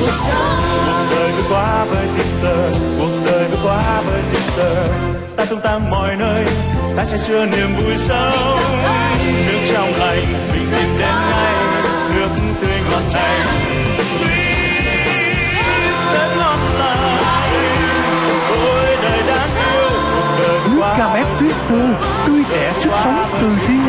cuộc đời cứ qua với Twister cuộc đời cứ qua với Twister ta tung tăng mọi nơi, ta sẽ xưa niềm vui sống. Nước trong lành, bình yên đến ngay, nước tươi ngọt này Twister ngon Nước Twister Tươi trẻ sức sống từ thiên